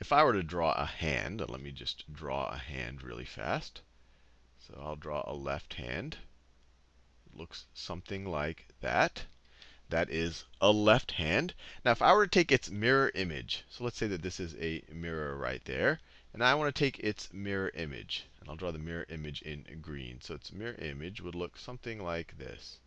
if I were to draw a hand, let me just draw a hand really fast. So I'll draw a left hand. It looks something like that. That is a left hand. Now, if I were to take its mirror image, so let's say that this is a mirror right there. And I want to take its mirror image. And I'll draw the mirror image in green. So its mirror image would look something like this.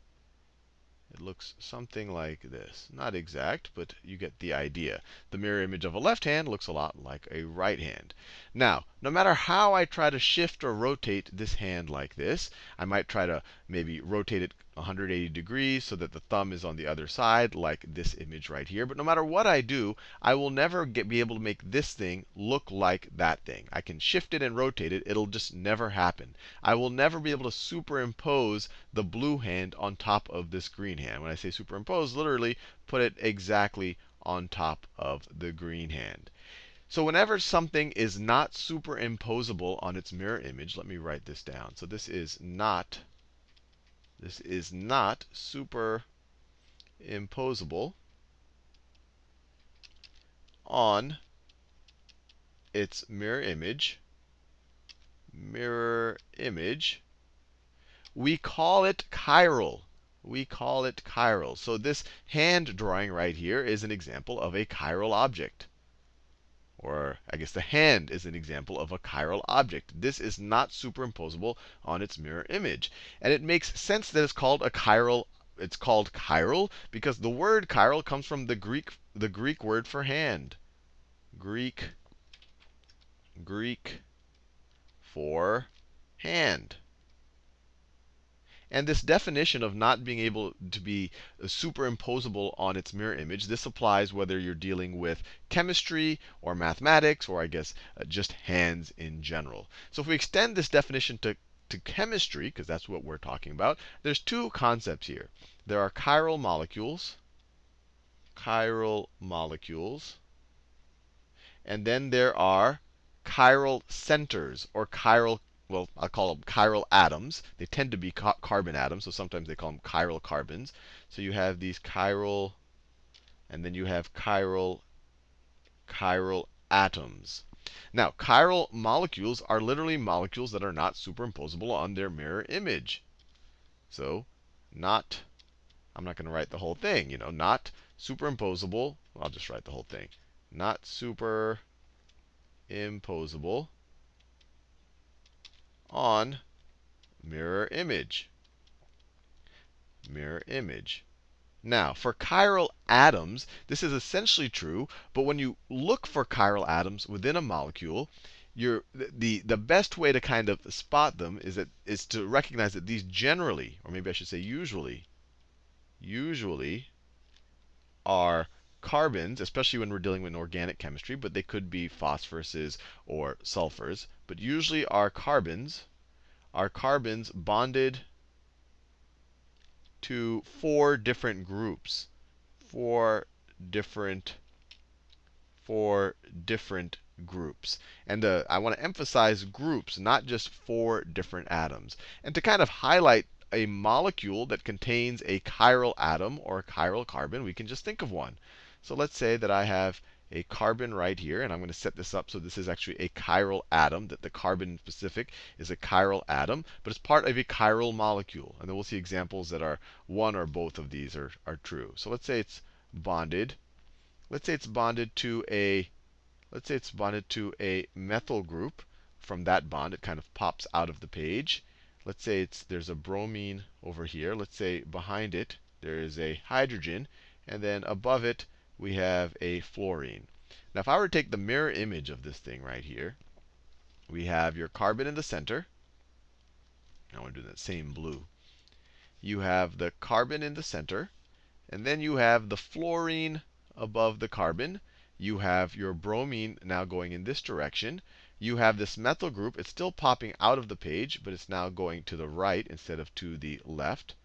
It looks something like this. Not exact, but you get the idea. The mirror image of a left hand looks a lot like a right hand. Now, no matter how I try to shift or rotate this hand like this, I might try to maybe rotate it 180 degrees so that the thumb is on the other side, like this image right here. But no matter what I do, I will never get, be able to make this thing look like that thing. I can shift it and rotate it. It'll just never happen. I will never be able to superimpose the blue hand on top of this green hand. When I say superimpose, literally put it exactly on top of the green hand. So whenever something is not superimposable on its mirror image, let me write this down. So this is not this is not superimposable on its mirror image. Mirror image. We call it chiral. We call it chiral. So this hand drawing right here is an example of a chiral object. Or I guess the hand is an example of a chiral object. This is not superimposable on its mirror image. And it makes sense that it's called a chiral it's called chiral because the word chiral comes from the Greek the Greek word for hand. Greek Greek for hand. And this definition of not being able to be superimposable on its mirror image, this applies whether you're dealing with chemistry or mathematics or I guess uh, just hands in general. So if we extend this definition to, to chemistry, because that's what we're talking about, there's two concepts here. There are chiral molecules, chiral molecules, and then there are chiral centers or chiral well, I'll call them chiral atoms. They tend to be ca carbon atoms, so sometimes they call them chiral carbons. So you have these chiral, and then you have chiral, chiral atoms. Now, chiral molecules are literally molecules that are not superimposable on their mirror image. So, not, I'm not going to write the whole thing, you know, not superimposable. I'll just write the whole thing. Not superimposable on mirror image. Mirror image. Now, for chiral atoms, this is essentially true. But when you look for chiral atoms within a molecule, you're, the, the best way to kind of spot them is, that, is to recognize that these generally, or maybe I should say usually, usually are carbons, especially when we're dealing with organic chemistry, but they could be phosphoruses or sulfurs. But usually our carbons, are carbons bonded to four different groups. Four different, four different groups. And uh, I want to emphasize groups, not just four different atoms. And to kind of highlight a molecule that contains a chiral atom or a chiral carbon, we can just think of one. So let's say that I have a carbon right here, and I'm going to set this up so this is actually a chiral atom, that the carbon specific is a chiral atom, but it's part of a chiral molecule. And then we'll see examples that are one or both of these are, are true. So let's say it's bonded. Let's say it's bonded to a let's say it's bonded to a methyl group. From that bond, it kind of pops out of the page. Let's say it's there's a bromine over here. Let's say behind it there is a hydrogen, and then above it we have a fluorine. Now, if I were to take the mirror image of this thing right here, we have your carbon in the center. I want to do that same blue. You have the carbon in the center. And then you have the fluorine above the carbon. You have your bromine now going in this direction. You have this methyl group. It's still popping out of the page, but it's now going to the right instead of to the left.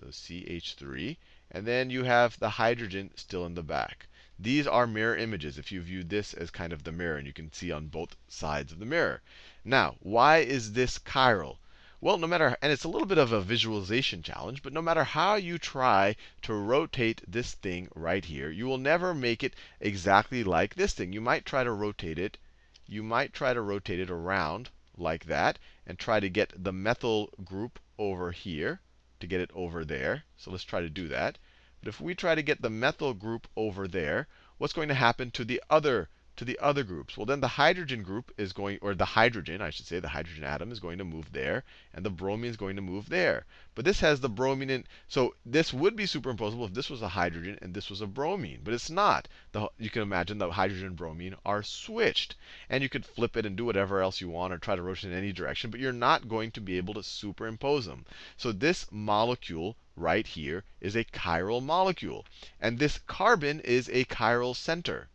So CH3. And then you have the hydrogen still in the back. These are mirror images if you view this as kind of the mirror, and you can see on both sides of the mirror. Now, why is this chiral? Well, no matter, and it's a little bit of a visualization challenge, but no matter how you try to rotate this thing right here, you will never make it exactly like this thing. You might try to rotate it, you might try to rotate it around like that, and try to get the methyl group over here, to get it over there. So let's try to do that. But if we try to get the methyl group over there, what's going to happen to the other to the other groups? Well, then the hydrogen group is going, or the hydrogen, I should say, the hydrogen atom is going to move there, and the bromine is going to move there. But this has the bromine in, so this would be superimposable if this was a hydrogen and this was a bromine, but it's not. The, you can imagine the hydrogen and bromine are switched. And you could flip it and do whatever else you want or try to rotate in any direction, but you're not going to be able to superimpose them. So this molecule right here is a chiral molecule. And this carbon is a chiral center.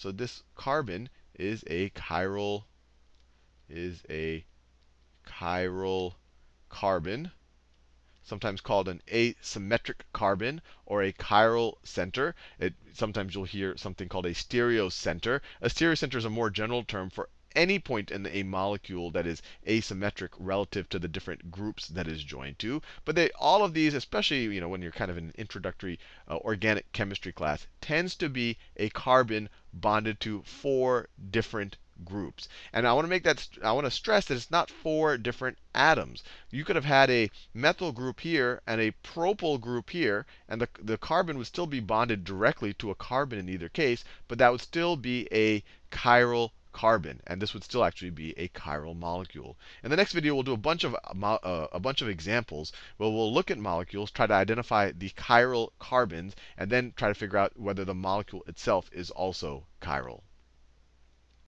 So this carbon is a chiral is a chiral carbon, sometimes called an asymmetric carbon or a chiral center. It, sometimes you'll hear something called a stereocenter. A stereocenter is a more general term for any point in a molecule that is asymmetric relative to the different groups that is joined to. But they, all of these, especially you know, when you're kind of in an introductory uh, organic chemistry class, tends to be a carbon bonded to four different groups. And I want to make that, I want to stress that it's not four different atoms. You could have had a methyl group here and a propyl group here, and the, the carbon would still be bonded directly to a carbon in either case, but that would still be a chiral carbon, and this would still actually be a chiral molecule. In the next video, we'll do a bunch of uh, a bunch of examples where we'll look at molecules, try to identify the chiral carbons, and then try to figure out whether the molecule itself is also chiral.